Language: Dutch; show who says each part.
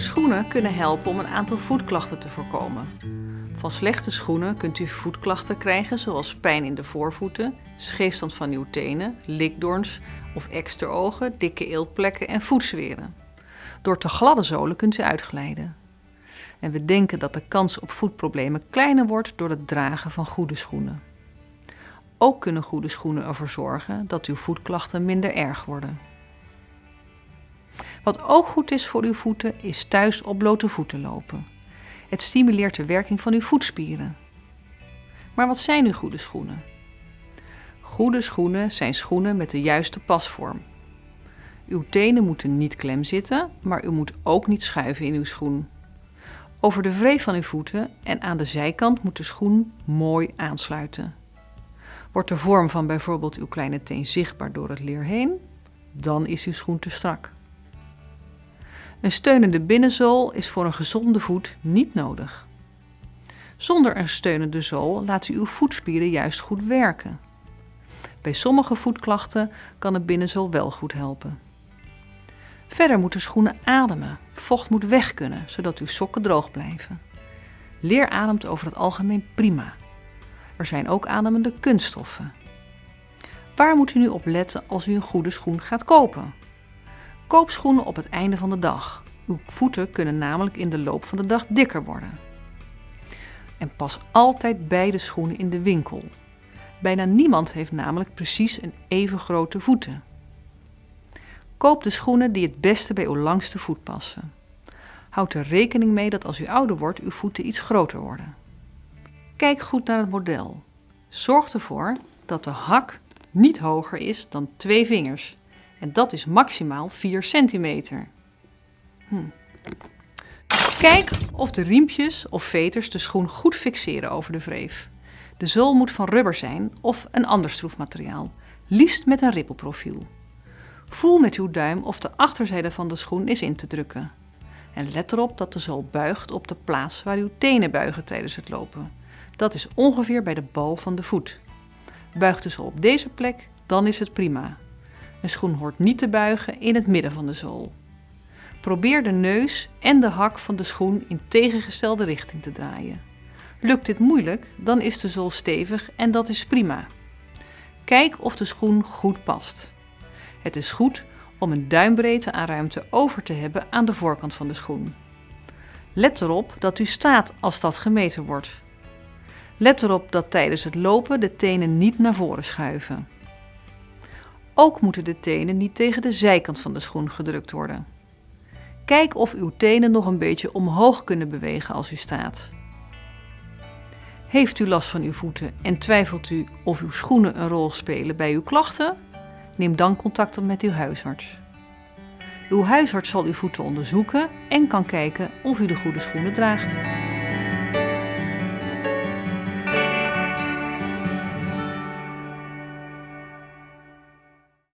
Speaker 1: Schoenen kunnen helpen om een aantal voetklachten te voorkomen. Van slechte schoenen kunt u voetklachten krijgen zoals pijn in de voorvoeten, scheefstand van uw tenen, likdoorns of eksterogen, dikke eeltplekken en voetzweren. Door te gladde zolen kunt u uitglijden. En we denken dat de kans op voetproblemen kleiner wordt door het dragen van goede schoenen. Ook kunnen goede schoenen ervoor zorgen dat uw voetklachten minder erg worden. Wat ook goed is voor uw voeten is thuis op blote voeten lopen. Het stimuleert de werking van uw voetspieren. Maar wat zijn uw goede schoenen? Goede schoenen zijn schoenen met de juiste pasvorm. Uw tenen moeten niet klem zitten, maar u moet ook niet schuiven in uw schoen. Over de wreef van uw voeten en aan de zijkant moet de schoen mooi aansluiten. Wordt de vorm van bijvoorbeeld uw kleine teen zichtbaar door het leer heen, dan is uw schoen te strak. Een steunende binnenzool is voor een gezonde voet niet nodig. Zonder een steunende zool laat u uw voetspieren juist goed werken. Bij sommige voetklachten kan een binnenzool wel goed helpen. Verder moeten schoenen ademen. Vocht moet weg kunnen, zodat uw sokken droog blijven. Leer ademt over het algemeen prima. Er zijn ook ademende kunststoffen. Waar moet u nu op letten als u een goede schoen gaat kopen? Koop schoenen op het einde van de dag. Uw voeten kunnen namelijk in de loop van de dag dikker worden. En pas altijd beide schoenen in de winkel. Bijna niemand heeft namelijk precies een even grote voeten. Koop de schoenen die het beste bij uw langste voet passen. Houd er rekening mee dat als u ouder wordt, uw voeten iets groter worden. Kijk goed naar het model. Zorg ervoor dat de hak niet hoger is dan twee vingers. En dat is maximaal 4 centimeter. Hm. Kijk of de riempjes of veters de schoen goed fixeren over de wreef. De zool moet van rubber zijn of een ander stroefmateriaal, liefst met een rippelprofiel. Voel met uw duim of de achterzijde van de schoen is in te drukken. En let erop dat de zool buigt op de plaats waar uw tenen buigen tijdens het lopen. Dat is ongeveer bij de bal van de voet. Buigt de zool op deze plek, dan is het prima. Een schoen hoort niet te buigen in het midden van de zool. Probeer de neus en de hak van de schoen in tegengestelde richting te draaien. Lukt dit moeilijk, dan is de zool stevig en dat is prima. Kijk of de schoen goed past. Het is goed om een duimbreedte aan ruimte over te hebben aan de voorkant van de schoen. Let erop dat u staat als dat gemeten wordt. Let erop dat tijdens het lopen de tenen niet naar voren schuiven. Ook moeten de tenen niet tegen de zijkant van de schoen gedrukt worden. Kijk of uw tenen nog een beetje omhoog kunnen bewegen als u staat. Heeft u last van uw voeten en twijfelt u of uw schoenen een rol spelen bij uw klachten? Neem dan contact op met uw huisarts. Uw huisarts zal uw voeten onderzoeken en kan kijken of u de goede schoenen draagt.